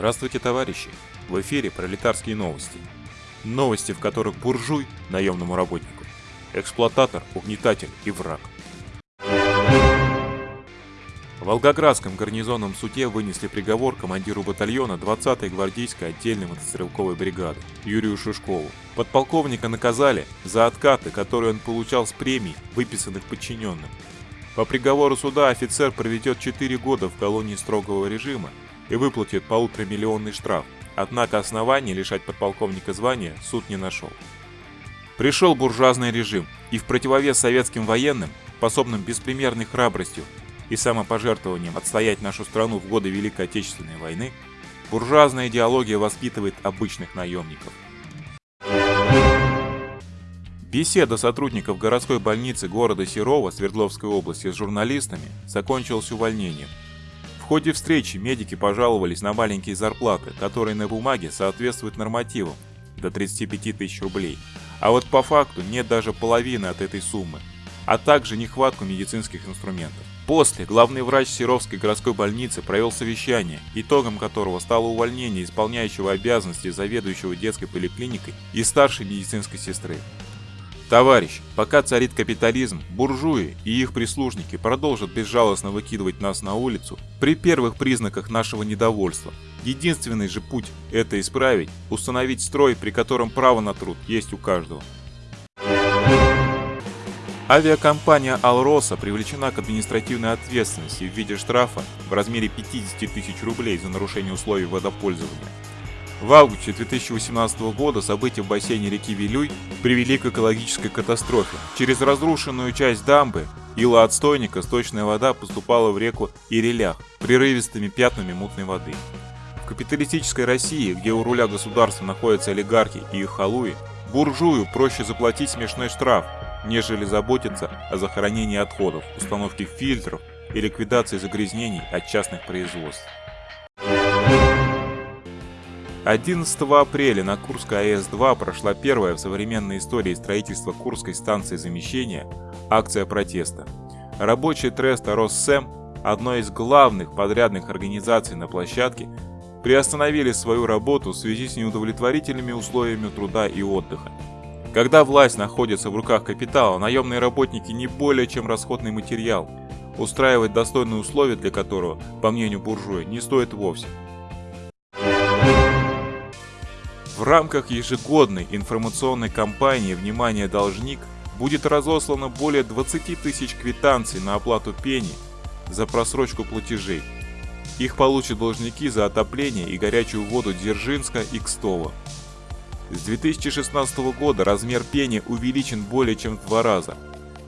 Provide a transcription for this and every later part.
Здравствуйте, товарищи! В эфире пролетарские новости. Новости, в которых буржуй – наемному работнику, эксплуататор, угнетатель и враг. В Волгоградском суде вынесли приговор командиру батальона 20-й гвардейской отдельной мотострелковой бригады Юрию Шишкову. Подполковника наказали за откаты, которые он получал с премий, выписанных подчиненным. По приговору суда офицер проведет 4 года в колонии строгого режима и выплатит полуторамиллионный штраф, однако оснований лишать подполковника звания суд не нашел. Пришел буржуазный режим, и в противовес советским военным, способным беспримерной храбростью и самопожертвованием отстоять нашу страну в годы Великой Отечественной войны, буржуазная идеология воспитывает обычных наемников. Беседа сотрудников городской больницы города Серова Свердловской области с журналистами закончилась увольнением. Ходе встречи медики пожаловались на маленькие зарплаты, которые на бумаге соответствуют нормативам до 35 тысяч рублей, а вот по факту нет даже половины от этой суммы, а также нехватку медицинских инструментов. После главный врач Серовской городской больницы провел совещание, итогом которого стало увольнение исполняющего обязанности заведующего детской поликлиникой и старшей медицинской сестры. Товарищ, пока царит капитализм, буржуи и их прислужники продолжат безжалостно выкидывать нас на улицу при первых признаках нашего недовольства. Единственный же путь это исправить, установить строй, при котором право на труд есть у каждого. Авиакомпания «Алроса» привлечена к административной ответственности в виде штрафа в размере 50 тысяч рублей за нарушение условий водопользования. В августе 2018 года события в бассейне реки Вилюй привели к экологической катастрофе. Через разрушенную часть дамбы ила отстойника сточная вода поступала в реку Ирелях прерывистыми пятнами мутной воды. В капиталистической России, где у руля государства находятся олигархи и их халуи, буржую проще заплатить смешной штраф, нежели заботиться о захоронении отходов, установке фильтров и ликвидации загрязнений от частных производств. 11 апреля на Курской АЭС-2 прошла первая в современной истории строительства Курской станции замещения акция протеста. Рабочие треста Россэм, одной из главных подрядных организаций на площадке, приостановили свою работу в связи с неудовлетворительными условиями труда и отдыха. Когда власть находится в руках капитала, наемные работники не более чем расходный материал, устраивать достойные условия для которого, по мнению буржуя, не стоит вовсе. В рамках ежегодной информационной кампании «Внимание, должник» будет разослано более 20 тысяч квитанций на оплату пени за просрочку платежей. Их получат должники за отопление и горячую воду Дзержинска и Кстова. С 2016 года размер пени увеличен более чем в два раза.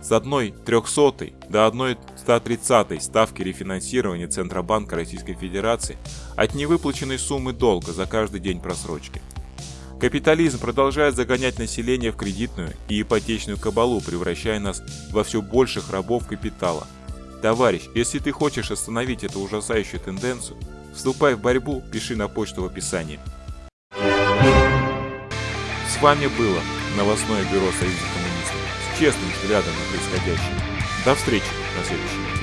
С 1 300 до 1 130 ставки рефинансирования Центробанка Российской Федерации от невыплаченной суммы долга за каждый день просрочки. Капитализм продолжает загонять население в кредитную и ипотечную кабалу, превращая нас во все больших рабов капитала. Товарищ, если ты хочешь остановить эту ужасающую тенденцию, вступай в борьбу, пиши на почту в описании. С вами было новостное бюро Союза коммунистов с честным взглядом на происходящее. До встречи на следующем.